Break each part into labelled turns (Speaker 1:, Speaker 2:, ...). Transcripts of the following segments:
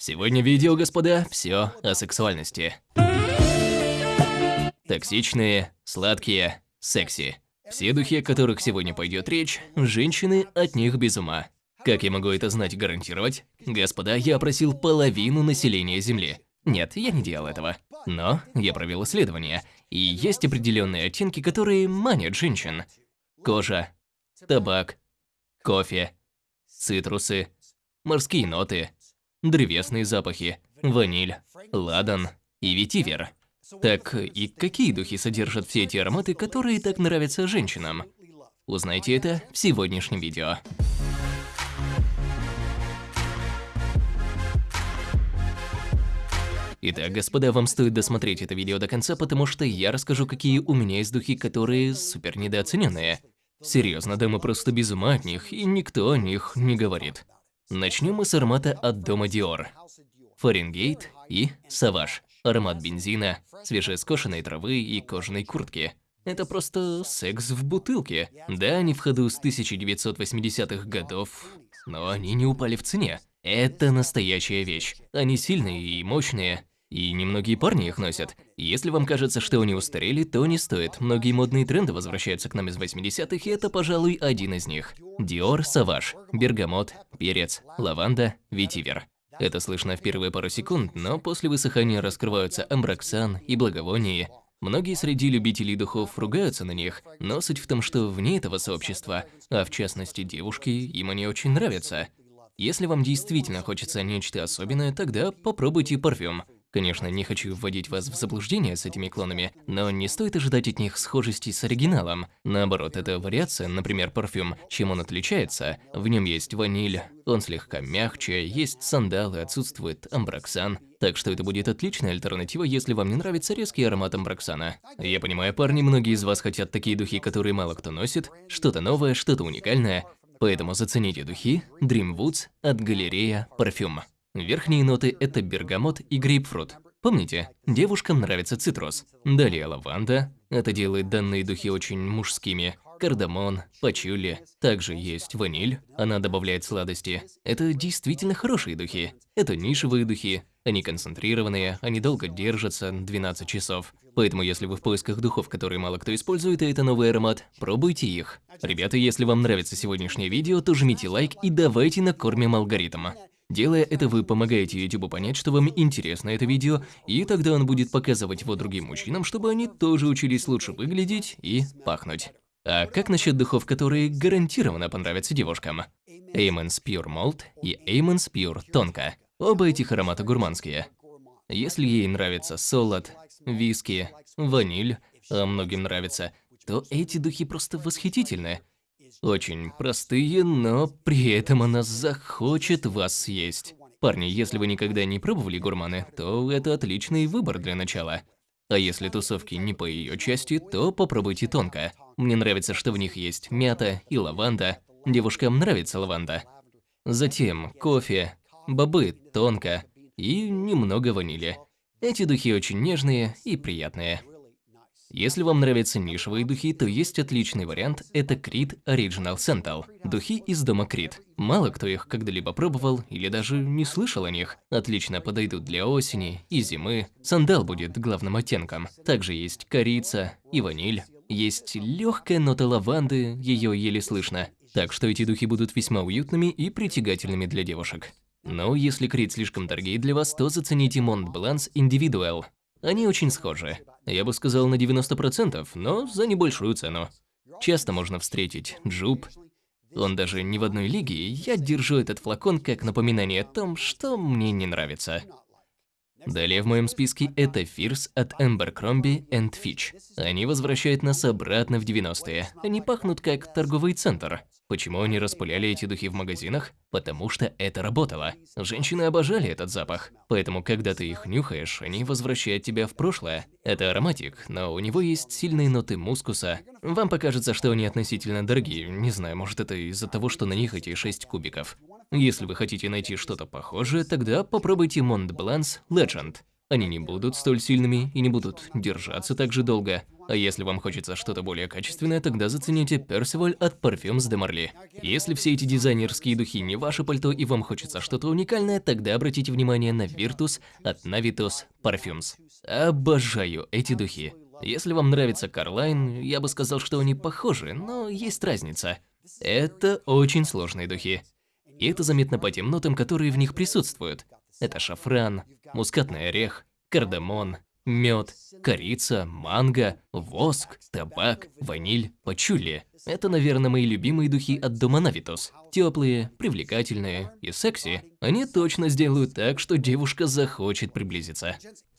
Speaker 1: Сегодня видео, господа, все о сексуальности. Токсичные, сладкие, секси. Все духи, о которых сегодня пойдет речь, женщины от них без ума. Как я могу это знать гарантировать? Господа, я опросил половину населения Земли. Нет, я не делал этого. Но я провел исследование, и есть определенные оттенки, которые манят женщин. Кожа, табак, кофе, цитрусы, морские ноты, древесные запахи, ваниль, ладан и ветивер. Так и какие духи содержат все эти ароматы, которые так нравятся женщинам? Узнайте это в сегодняшнем видео. Итак, господа, вам стоит досмотреть это видео до конца, потому что я расскажу, какие у меня есть духи, которые супер недооцененные. Серьезно, да мы просто без ума от них, и никто о них не говорит. Начнем мы с аромата от дома Dior. Фаренгейт и Саваж. Аромат бензина, свежескошенной травы и кожаной куртки. Это просто секс в бутылке. Да, они в ходу с 1980-х годов, но они не упали в цене. Это настоящая вещь. Они сильные и мощные, и немногие парни их носят. Если вам кажется, что они устарели, то не стоит. Многие модные тренды возвращаются к нам из 80-х, и это, пожалуй, один из них. Dior Savage, бергамот, перец, лаванда, ветивер. Это слышно в первые пару секунд, но после высыхания раскрываются амброксан и благовоние. Многие среди любителей духов ругаются на них, но суть в том, что вне этого сообщества, а в частности девушки, им они очень нравятся. Если вам действительно хочется нечто особенное, тогда попробуйте парфюм. Конечно, не хочу вводить вас в заблуждение с этими клонами, но не стоит ожидать от них схожести с оригиналом. Наоборот, это вариация, например, парфюм. Чем он отличается? В нем есть ваниль, он слегка мягче, есть сандалы, отсутствует амброксан. Так что это будет отличная альтернатива, если вам не нравится резкий аромат амброксана. Я понимаю, парни, многие из вас хотят такие духи, которые мало кто носит, что-то новое, что-то уникальное. Поэтому зацените духи Dreamwoods от галерея Парфюм. Верхние ноты – это бергамот и грейпфрут. Помните, девушкам нравится цитрус. Далее лаванда. Это делает данные духи очень мужскими. Кардамон, пачули. Также есть ваниль, она добавляет сладости. Это действительно хорошие духи. Это нишевые духи. Они концентрированные, они долго держатся, 12 часов. Поэтому если вы в поисках духов, которые мало кто использует, и это новый аромат, пробуйте их. Ребята, если вам нравится сегодняшнее видео, то жмите лайк и давайте накормим алгоритм. Делая это, вы помогаете YouTube понять, что вам интересно это видео, и тогда он будет показывать его другим мужчинам, чтобы они тоже учились лучше выглядеть и пахнуть. А как насчет духов, которые гарантированно понравятся девушкам? Amon's Pure Malt и Amon's Pure Тонко. Оба этих аромата гурманские. Если ей нравится солод, виски, ваниль, а многим нравится, то эти духи просто восхитительны. Очень простые, но при этом она захочет вас съесть. Парни, если вы никогда не пробовали гурманы, то это отличный выбор для начала. А если тусовки не по ее части, то попробуйте тонко. Мне нравится, что в них есть мята и лаванда. Девушкам нравится лаванда. Затем кофе, бобы тонко и немного ванили. Эти духи очень нежные и приятные. Если вам нравятся нишевые духи, то есть отличный вариант – это Creed Original Sental. Духи из дома Creed. Мало кто их когда-либо пробовал или даже не слышал о них. Отлично подойдут для осени и зимы. Сандал будет главным оттенком. Также есть корица и ваниль. Есть легкая нота лаванды, ее еле слышно. Так что эти духи будут весьма уютными и притягательными для девушек. Но если Крит слишком дорогие для вас, то зацените Mont Blanc Individual. Они очень схожи. Я бы сказал на 90%, но за небольшую цену. Часто можно встретить джуб. Он даже не в одной лиге, я держу этот флакон как напоминание о том, что мне не нравится. Далее в моем списке это Fierce от Abercrombie Fitch. Они возвращают нас обратно в 90-е. Они пахнут как торговый центр. Почему они распыляли эти духи в магазинах? Потому что это работало. Женщины обожали этот запах. Поэтому, когда ты их нюхаешь, они возвращают тебя в прошлое. Это ароматик, но у него есть сильные ноты мускуса. Вам покажется, что они относительно дорогие. Не знаю, может это из-за того, что на них эти 6 кубиков. Если вы хотите найти что-то похожее, тогда попробуйте Mont Blanc Legend. Они не будут столь сильными и не будут держаться так же долго. А если вам хочется что-то более качественное, тогда зацените Percival от Parfums de Marly. Если все эти дизайнерские духи не ваше пальто и вам хочется что-то уникальное, тогда обратите внимание на Virtus от Navitos Parfums. Обожаю эти духи. Если вам нравится Карлайн, я бы сказал, что они похожи, но есть разница. Это очень сложные духи. И это заметно по тем нотам, которые в них присутствуют. Это шафран, мускатный орех, кардамон, мед, корица, манго, воск, табак, ваниль, пачули. Это, наверное, мои любимые духи от дома Навитос. Теплые, привлекательные и секси. Они точно сделают так, что девушка захочет приблизиться.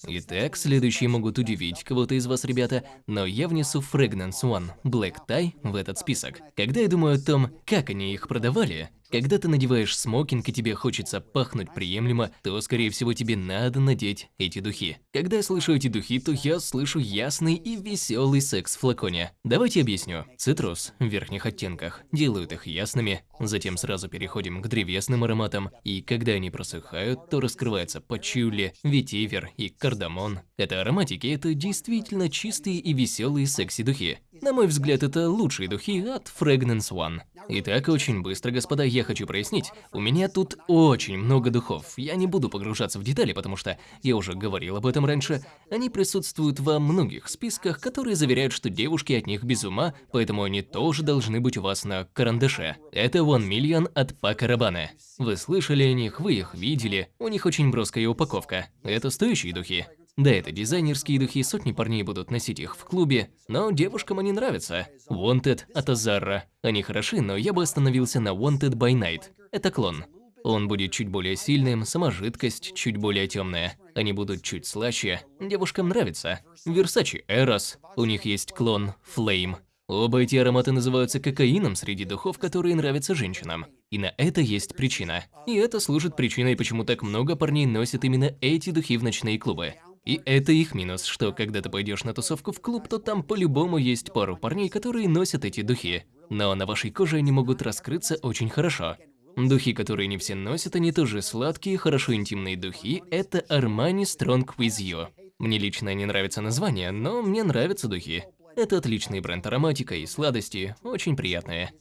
Speaker 1: Итак, следующие могут удивить кого-то из вас, ребята, но я внесу Fragrance One Black Tie в этот список. Когда я думаю о том, как они их продавали, когда ты надеваешь смокинг и тебе хочется пахнуть приемлемо, то, скорее всего, тебе надо надеть эти духи. Когда я слышу эти духи, то я слышу ясный и веселый секс в флаконе. Давайте объясню. Цитрус в верхних оттенках делают их ясными, затем сразу переходим к древесным ароматам, и когда они просыхают, то раскрывается пачули, ветивер и кардамон. Это ароматики, это действительно чистые и веселые секси-духи. На мой взгляд, это лучшие духи от Fragrance One. Итак, очень быстро, господа, я хочу прояснить. У меня тут очень много духов. Я не буду погружаться в детали, потому что я уже говорил об этом раньше. Они присутствуют во многих списках, которые заверяют, что девушки от них без ума, поэтому они тоже должны быть у вас на карандаше. Это One Million от Пака Рабана. Вы слышали о них, вы их видели. У них очень броская упаковка. Это стоящие духи. Да, это дизайнерские духи, сотни парней будут носить их в клубе, но девушкам они нравятся. Wanted от Азарра. Они хороши, но я бы остановился на Wanted by Night. Это клон. Он будет чуть более сильным, сама жидкость чуть более темная. Они будут чуть слаще. Девушкам нравится. Versace Eros. У них есть клон Flame. Оба эти ароматы называются кокаином среди духов, которые нравятся женщинам. И на это есть причина. И это служит причиной, почему так много парней носят именно эти духи в ночные клубы. И это их минус, что когда ты пойдешь на тусовку в клуб, то там по-любому есть пару парней, которые носят эти духи. Но на вашей коже они могут раскрыться очень хорошо. Духи, которые не все носят, они тоже сладкие, хорошо интимные духи. Это Armani Strong With You. Мне лично не нравится название, но мне нравятся духи. Это отличный бренд ароматика и сладости, очень приятные.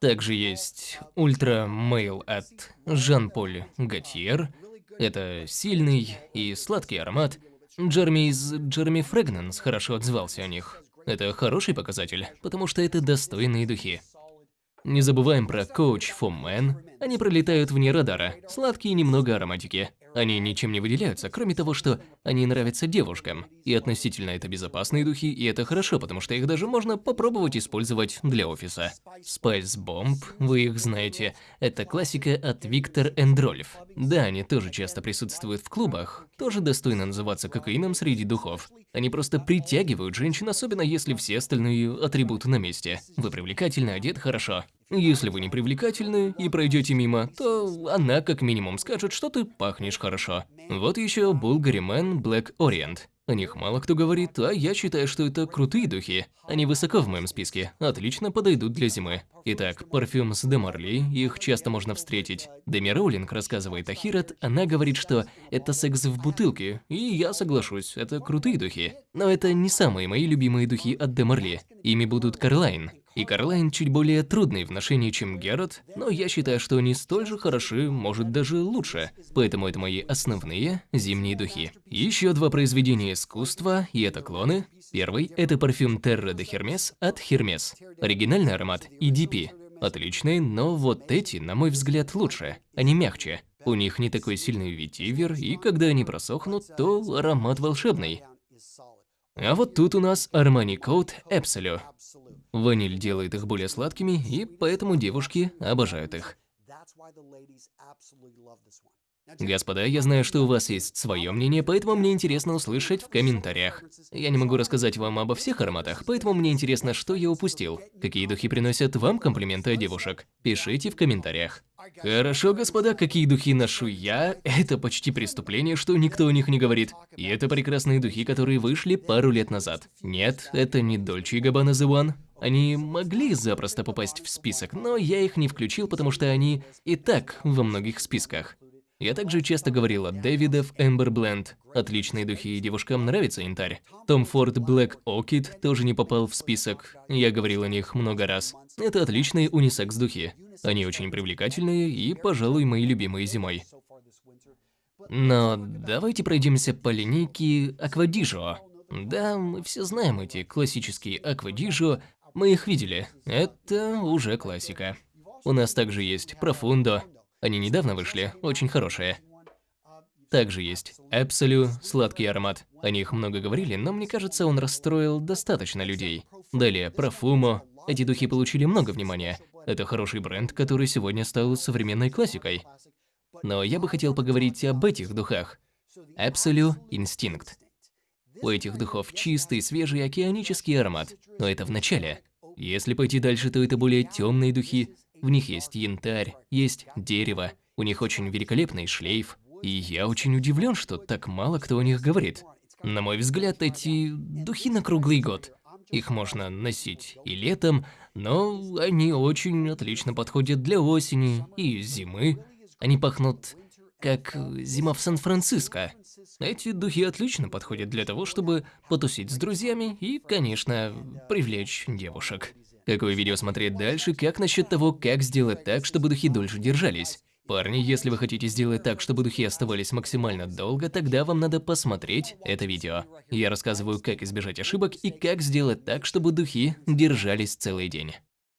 Speaker 1: Также есть Ультра Мейл от Жан-Поль Готьер. Это сильный и сладкий аромат. Джерми из Джерми Фрэгнанс хорошо отзывался о них. Это хороший показатель, потому что это достойные духи. Не забываем про Coach for Men. Они пролетают вне радара, сладкие немного ароматики. Они ничем не выделяются, кроме того, что они нравятся девушкам. И относительно это безопасные духи, и это хорошо, потому что их даже можно попробовать использовать для офиса. Spice Bomb, вы их знаете, это классика от Виктор Эндрольф. Да, они тоже часто присутствуют в клубах, тоже достойно называться кокаином среди духов. Они просто притягивают женщин, особенно если все остальные атрибуты на месте. Вы привлекательны, одет хорошо. Если вы не привлекательны и пройдете мимо, то она как минимум скажет, что ты пахнешь хорошо. Вот еще Bulgari Man Black Orient. О них мало кто говорит, а я считаю, что это крутые духи. Они высоко в моем списке, отлично подойдут для зимы. Итак, парфюм с Демарли, их часто можно встретить. Деми Роулинг рассказывает о Хирот, она говорит, что это секс в бутылке, и я соглашусь, это крутые духи. Но это не самые мои любимые духи от Демарли. Ими будут Карлайн, и Карлайн чуть более трудный в ношении, чем Герат, но я считаю, что они столь же хороши, может даже лучше. Поэтому это мои основные зимние духи. Еще два произведения искусства, и это клоны. Первый – это парфюм Terra de Hermes от Hermes. Оригинальный аромат EDP. Отличный, но вот эти, на мой взгляд, лучше. Они мягче. У них не такой сильный ветивер, и когда они просохнут, то аромат волшебный. А вот тут у нас Armani Code Absolute. Ваниль делает их более сладкими, и поэтому девушки обожают их. Господа, я знаю, что у вас есть свое мнение, поэтому мне интересно услышать в комментариях. Я не могу рассказать вам обо всех ароматах, поэтому мне интересно, что я упустил. Какие духи приносят вам комплименты от девушек? Пишите в комментариях. Хорошо, господа, какие духи ношу я, это почти преступление, что никто о них не говорит. И это прекрасные духи, которые вышли пару лет назад. Нет, это не Dolce Gabbana The One. Они могли запросто попасть в список, но я их не включил, потому что они и так во многих списках. Я также часто говорила Дэвидов Эмбер Бленд. Отличные духи, и девушкам нравится янтарь. Том Форд Блэк Окид тоже не попал в список. Я говорил о них много раз. Это отличные унисекс духи. Они очень привлекательные и, пожалуй, мои любимые зимой. Но давайте пройдемся по линейке Аквадижо. Да, мы все знаем эти классические Аквадижо, мы их видели. Это уже классика. У нас также есть Профундо. Они недавно вышли, очень хорошие. Также есть Эпсолю, сладкий аромат. О них много говорили, но мне кажется, он расстроил достаточно людей. Далее Профумо. Эти духи получили много внимания. Это хороший бренд, который сегодня стал современной классикой. Но я бы хотел поговорить об этих духах. Absolute Instinct. У этих духов чистый, свежий океанический аромат, но это в начале. Если пойти дальше, то это более темные духи. В них есть янтарь, есть дерево, у них очень великолепный шлейф. И я очень удивлен, что так мало кто о них говорит. На мой взгляд, эти духи на круглый год. Их можно носить и летом, но они очень отлично подходят для осени и зимы. Они пахнут как зима в Сан-Франциско. Эти духи отлично подходят для того, чтобы потусить с друзьями и, конечно, привлечь девушек. Какое видео смотреть дальше, как насчет того, как сделать так, чтобы духи дольше держались? Парни, если вы хотите сделать так, чтобы духи оставались максимально долго, тогда вам надо посмотреть это видео. Я рассказываю, как избежать ошибок и как сделать так, чтобы духи держались целый день.